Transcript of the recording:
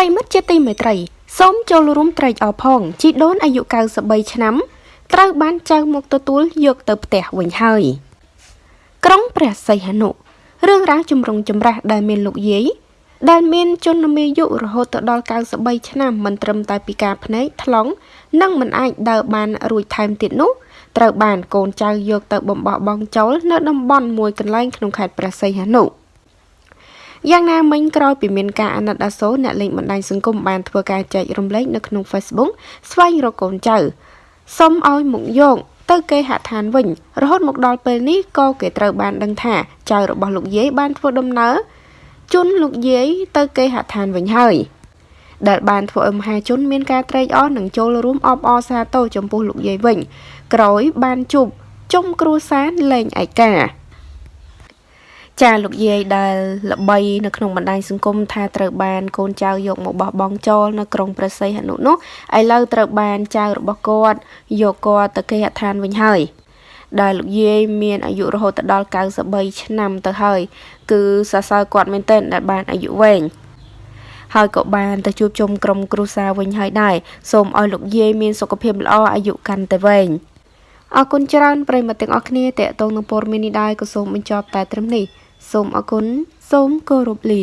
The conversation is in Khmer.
រិមិត្តជាទីមេត្រីសូមចូលរួមត្រេកអរផងជីដូនអាយុ93ឆ្នាំត្រូវបានចៅមកទទួលយកទៅផ្ទះវិញហើយ ក្រុងព្រះសីហនុរឿងរ៉ាវចម្រុងចម្រាស់ដែលមានលោកយាយដែលមានជនមាយុរហូតទៅដល់93ឆ្នាំមិនត្រឹមតែពិការភ្នែកថ្លង់និងមិនអាចដើរបានរួចថែមទៀតនោះត្រូវបានកូនចៅយកទៅបំបោះបង់ចោលនៅតំបន់មួយកន្លែងក្នុងខេត្តព្រះសីហនុ យ៉ាងណាមិញក្រោយពីមានការអាណិតអាសូរអ្នកលេងបណ្ដាញសង្គមបានធ្វើការចែករំលែកនៅក្នុង Facebook ស្វែងរកកូនចៅសុំឲ្យមកយកទៅគេហដ្ឋានវិញ រហូតមកដល់ពេលនេះក៏គេត្រូវបានដឹងថាចៅរបស់លោកយាយបានធ្វើដំណើរជន់លោកយាយទៅគេហដ្ឋានវិញហើយដែលបានធ្វើឲ្យមហាជនមានការត្រេកអរនិងចូលរួមអបអរសាទរចំពោះលោកយាយវិញ ក្រោយបានជួបជុំគ្រួសារលេងឯកា ចាលោកយាយដែលល្បីនៅក្នុងបណ្ដាញសង្គមថាត្រូវបានកូនចៅយកមកបោះបង់ចោលនៅក្រុងព្រះសីហនុនោះឥឡូវត្រូវបានចៅរបស់គាត់យកគាត់ទៅគេហដ្ឋានវិញហើយដែលលោកយាយមានអាយុរហូតដល់93ឆ្នាំទៅហើយគឺសរសើរគាត់មែនទែនដែលបានអាយុវែងហើយក៏បានទៅជួបជុំក្រុមគ្រួសារវិញហើយដែរសូមឲ្យលោកយាយមានសុខភាពល្អអាយុកាន់តែវែងអរគុណច្រើនប្រិយមិត្តទាំងអស់គ្នាតេតងនឹងព័ត៌មាននេះដែរក៏សូមបញ្ចប់តែត្រឹមនេះ សូមអរគុណសូមគោរពលា